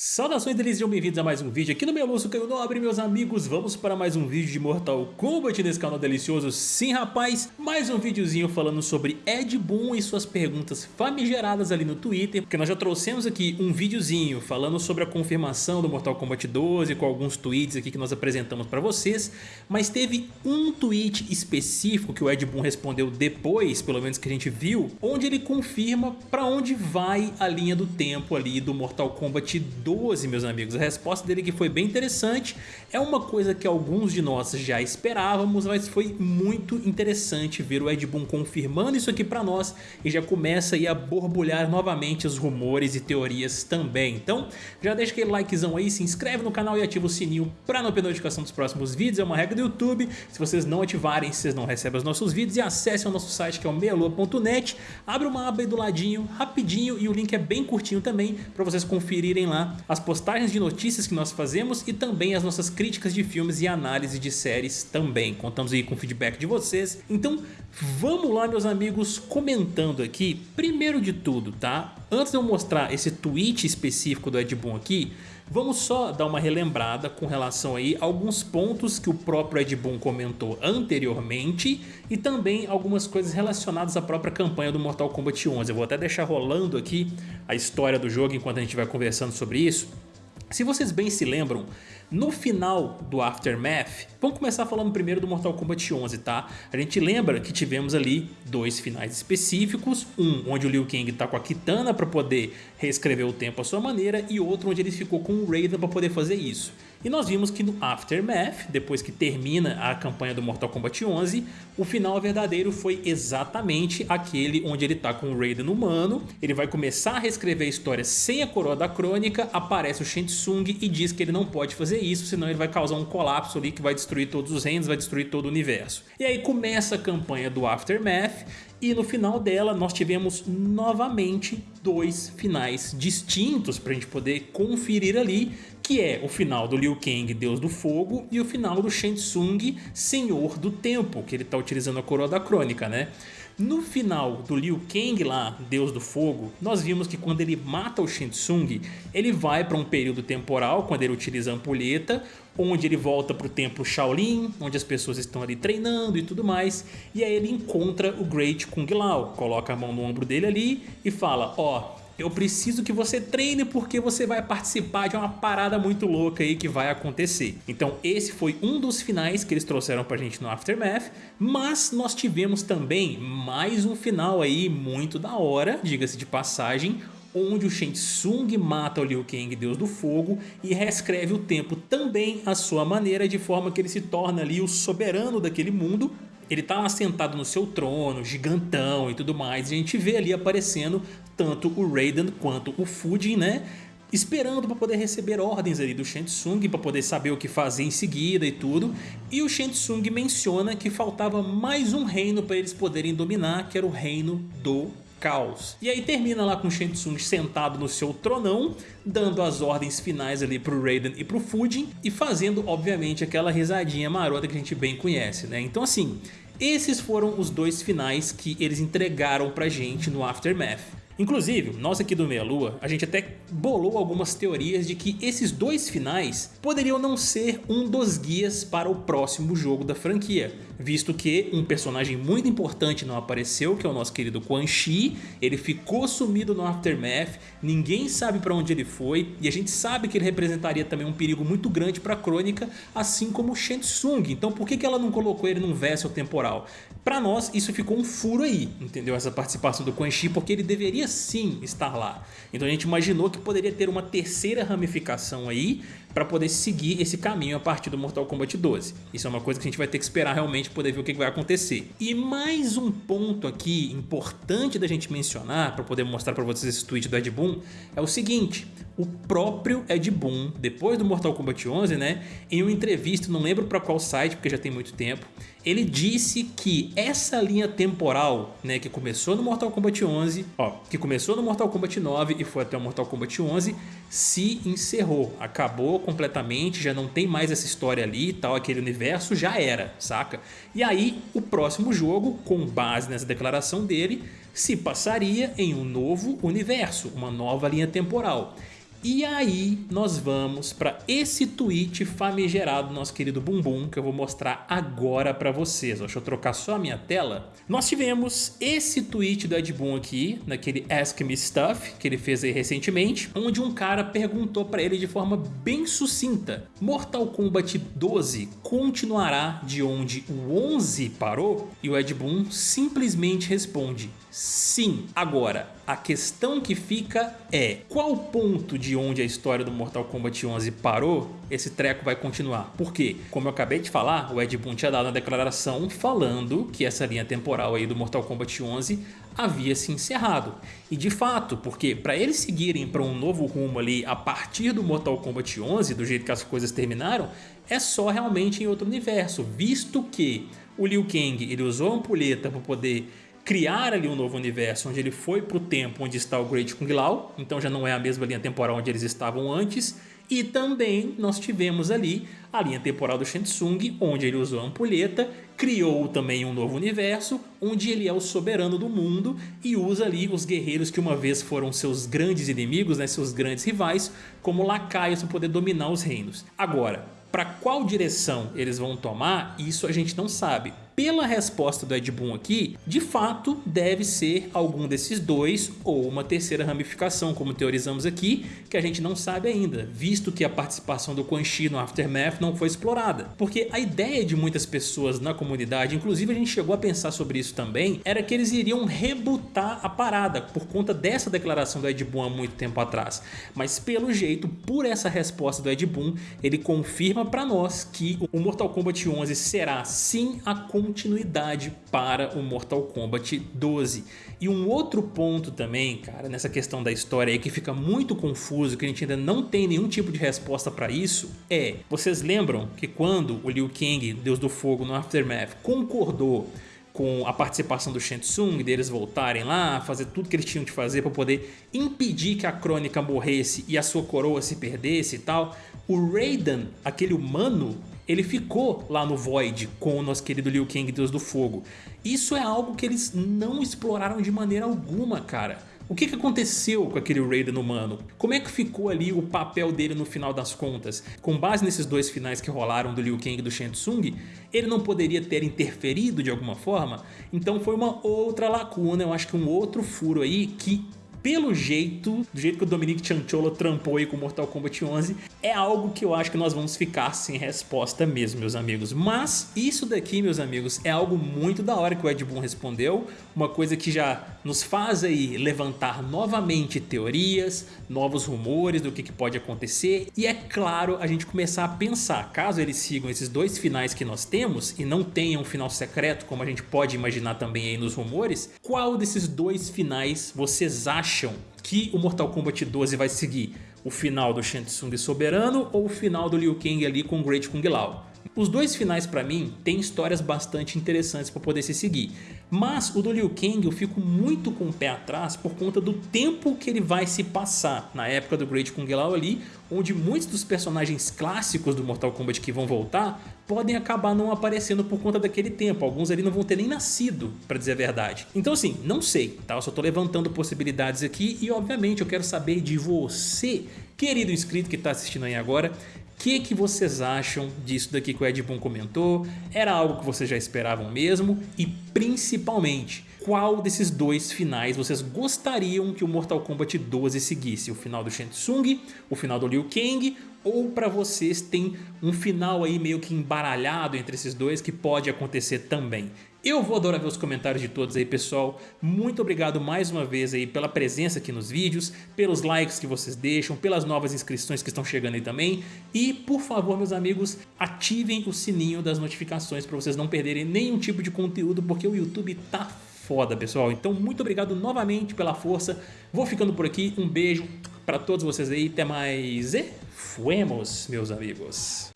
Saudações deles, sejam bem-vindos a mais um vídeo aqui no meu Lúcio Caio Nobre, meus amigos. Vamos para mais um vídeo de Mortal Kombat nesse canal delicioso. Sim, rapaz, mais um videozinho falando sobre Ed Boon e suas perguntas famigeradas ali no Twitter Porque nós já trouxemos aqui um videozinho falando sobre a confirmação do Mortal Kombat 12 Com alguns tweets aqui que nós apresentamos para vocês Mas teve um tweet específico que o Ed Boon respondeu depois, pelo menos que a gente viu Onde ele confirma para onde vai a linha do tempo ali do Mortal Kombat 12 12, meus amigos. A resposta dele que foi bem interessante. É uma coisa que alguns de nós já esperávamos, mas foi muito interessante ver o Ed Boon confirmando isso aqui pra nós e já começa aí a borbulhar novamente os rumores e teorias também. Então, já deixa aquele likezão aí, se inscreve no canal e ativa o sininho pra não perder notificação dos próximos vídeos. É uma regra do YouTube. Se vocês não ativarem, vocês não recebem os nossos vídeos e acessem o nosso site que é o meialua.net. Abre uma aba aí do ladinho, rapidinho, e o link é bem curtinho também para vocês conferirem lá as postagens de notícias que nós fazemos e também as nossas críticas de filmes e análise de séries também. Contamos aí com o feedback de vocês. Então vamos lá meus amigos comentando aqui, primeiro de tudo, tá? Antes de eu mostrar esse tweet específico do Ed Boon aqui, Vamos só dar uma relembrada com relação aí a alguns pontos que o próprio Ed Boon comentou anteriormente e também algumas coisas relacionadas à própria campanha do Mortal Kombat 11. Eu vou até deixar rolando aqui a história do jogo enquanto a gente vai conversando sobre isso. Se vocês bem se lembram, no final do Aftermath, vamos começar falando primeiro do Mortal Kombat 11, tá? A gente lembra que tivemos ali dois finais específicos, um onde o Liu Kang tá com a Kitana para poder reescrever o tempo à sua maneira e outro onde ele ficou com o Raiden para poder fazer isso. E nós vimos que no Aftermath, depois que termina a campanha do Mortal Kombat 11, o final verdadeiro foi exatamente aquele onde ele tá com o Raiden humano, ele vai começar a reescrever a história sem a coroa da crônica, aparece o Shang Tsung e diz que ele não pode fazer isso, senão ele vai causar um colapso ali que vai destruir todos os reinos, vai destruir todo o universo. E aí começa a campanha do Aftermath, e no final dela nós tivemos novamente dois finais distintos para a gente poder conferir ali que é o final do Liu Kang, Deus do Fogo, e o final do Shang Tsung, Senhor do Tempo, que ele está utilizando a coroa da crônica, né? No final do Liu Kang lá, Deus do Fogo, nós vimos que quando ele mata o Shang Tsung, ele vai para um período temporal, quando ele utiliza a ampulheta, onde ele volta para o templo Shaolin, onde as pessoas estão ali treinando e tudo mais, e aí ele encontra o Great Kung Lao, coloca a mão no ombro dele ali e fala, ó, oh, eu preciso que você treine porque você vai participar de uma parada muito louca aí que vai acontecer. Então esse foi um dos finais que eles trouxeram pra gente no Aftermath, mas nós tivemos também mais um final aí muito da hora, diga-se de passagem, onde o Shang mata o Liu Kang, Deus do Fogo, e reescreve o tempo também à sua maneira, de forma que ele se torna ali o soberano daquele mundo, ele tá lá sentado no seu trono, gigantão e tudo mais, e a gente vê ali aparecendo tanto o Raiden quanto o Fujin, né? Esperando para poder receber ordens ali do Shang para poder saber o que fazer em seguida e tudo. E o Shang menciona que faltava mais um reino para eles poderem dominar, que era o reino do caos. E aí termina lá com o sentado no seu tronão, dando as ordens finais ali pro Raiden e pro Fujin, e fazendo, obviamente, aquela risadinha marota que a gente bem conhece, né? Então assim, esses foram os dois finais que eles entregaram pra gente no Aftermath. Inclusive, nós aqui do Meia Lua, a gente até bolou algumas teorias de que esses dois finais poderiam não ser um dos guias para o próximo jogo da franquia, visto que um personagem muito importante não apareceu, que é o nosso querido Quan Chi, ele ficou sumido no Aftermath, ninguém sabe para onde ele foi, e a gente sabe que ele representaria também um perigo muito grande para a crônica, assim como o Shang Tsung, então por que, que ela não colocou ele num vessel temporal? Para nós isso ficou um furo aí, entendeu? Essa participação do Quan Chi, porque ele deveria sim estar lá. Então a gente imaginou que poderia ter uma terceira ramificação aí para poder seguir esse caminho a partir do Mortal Kombat 12. Isso é uma coisa que a gente vai ter que esperar realmente poder ver o que vai acontecer. E mais um ponto aqui importante da gente mencionar para poder mostrar para vocês esse tweet do Ed Boon é o seguinte, o próprio Ed Boon, depois do Mortal Kombat 11, né, em uma entrevista, não lembro para qual site, porque já tem muito tempo, ele disse que essa linha temporal, né, que começou no Mortal Kombat 11, ó, que começou no Mortal Kombat 9 e foi até o Mortal Kombat 11, se encerrou, acabou completamente, já não tem mais essa história ali e tal, aquele universo já era, saca? E aí o próximo jogo, com base nessa declaração dele, se passaria em um novo universo, uma nova linha temporal. E aí nós vamos para esse tweet famigerado do nosso querido Bumbum que eu vou mostrar agora para vocês. Deixa eu trocar só a minha tela. Nós tivemos esse tweet do Ed Boon aqui, naquele Ask Me Stuff que ele fez aí recentemente, onde um cara perguntou para ele de forma bem sucinta. Mortal Kombat 12 continuará de onde o 11 parou? E o Ed Boon simplesmente responde Sim. Agora, a questão que fica é qual ponto de onde a história do Mortal Kombat 11 parou, esse treco vai continuar. Por quê? Como eu acabei de falar, o Ed Boon tinha dado uma declaração falando que essa linha temporal aí do Mortal Kombat 11 havia se encerrado. E de fato, porque para eles seguirem para um novo rumo ali a partir do Mortal Kombat 11, do jeito que as coisas terminaram, é só realmente em outro universo, visto que o Liu Kang ele usou a ampulheta para poder criar ali um novo universo onde ele foi para o tempo onde está o Great Kung Lao, então já não é a mesma linha temporal onde eles estavam antes, e também nós tivemos ali a linha temporal do Shang onde ele usou a ampulheta, criou também um novo universo, onde ele é o soberano do mundo e usa ali os guerreiros que uma vez foram seus grandes inimigos, né, seus grandes rivais, como lacaios para poder dominar os reinos. Agora, para qual direção eles vão tomar, isso a gente não sabe pela resposta do Ed Boon aqui, de fato deve ser algum desses dois ou uma terceira ramificação, como teorizamos aqui, que a gente não sabe ainda, visto que a participação do Quan Chi no Aftermath não foi explorada. Porque a ideia de muitas pessoas na comunidade, inclusive a gente chegou a pensar sobre isso também, era que eles iriam rebutar a parada por conta dessa declaração do Ed Boon há muito tempo atrás. Mas pelo jeito, por essa resposta do Ed Boon, ele confirma para nós que o Mortal Kombat 11 será sim a continuidade para o Mortal Kombat 12. E um outro ponto também, cara, nessa questão da história aí que fica muito confuso, que a gente ainda não tem nenhum tipo de resposta para isso, é, vocês lembram que quando o Liu Kang, Deus do Fogo, no Aftermath, concordou com a participação do Shang Tsung, deles voltarem lá, fazer tudo que eles tinham de fazer para poder impedir que a Crônica morresse e a sua coroa se perdesse e tal, o Raiden, aquele humano, ele ficou lá no Void com o nosso querido Liu Kang, Deus do Fogo. Isso é algo que eles não exploraram de maneira alguma, cara. O que, que aconteceu com aquele Raiden humano? Como é que ficou ali o papel dele no final das contas? Com base nesses dois finais que rolaram do Liu Kang e do Shang Tsung, ele não poderia ter interferido de alguma forma? Então foi uma outra lacuna, eu acho que um outro furo aí que pelo jeito, do jeito que o Dominique Chancholo trampou aí com Mortal Kombat 11, é algo que eu acho que nós vamos ficar sem resposta mesmo, meus amigos. Mas isso daqui, meus amigos, é algo muito da hora que o Ed Boon respondeu, uma coisa que já nos faz aí levantar novamente teorias, novos rumores do que, que pode acontecer e é claro a gente começar a pensar, caso eles sigam esses dois finais que nós temos e não tenham um final secreto como a gente pode imaginar também aí nos rumores, qual desses dois finais vocês acham acham que o Mortal Kombat 12 vai seguir o final do Shang Tsung Soberano ou o final do Liu Kang ali com o Great Kung Lao. Os dois finais para mim têm histórias bastante interessantes para poder se seguir, mas o do Liu Kang eu fico muito com o pé atrás por conta do tempo que ele vai se passar na época do Great Kung Lao ali, onde muitos dos personagens clássicos do Mortal Kombat que vão voltar podem acabar não aparecendo por conta daquele tempo, alguns ali não vão ter nem nascido, para dizer a verdade. Então assim, não sei, tá? eu só tô levantando possibilidades aqui e obviamente eu quero saber de você, querido inscrito que está assistindo aí agora, que, que vocês acham disso daqui que o Ed Boon comentou? Era algo que vocês já esperavam mesmo? E principalmente, qual desses dois finais vocês gostariam que o Mortal Kombat 12 seguisse? O final do Shang Tsung, o final do Liu Kang ou para vocês tem um final aí meio que embaralhado entre esses dois que pode acontecer também? Eu vou adorar ver os comentários de todos aí, pessoal. Muito obrigado mais uma vez aí pela presença aqui nos vídeos, pelos likes que vocês deixam, pelas novas inscrições que estão chegando aí também. E, por favor, meus amigos, ativem o sininho das notificações para vocês não perderem nenhum tipo de conteúdo, porque o YouTube tá foda, pessoal. Então, muito obrigado novamente pela força. Vou ficando por aqui. Um beijo para todos vocês aí. Até mais e fuemos, meus amigos.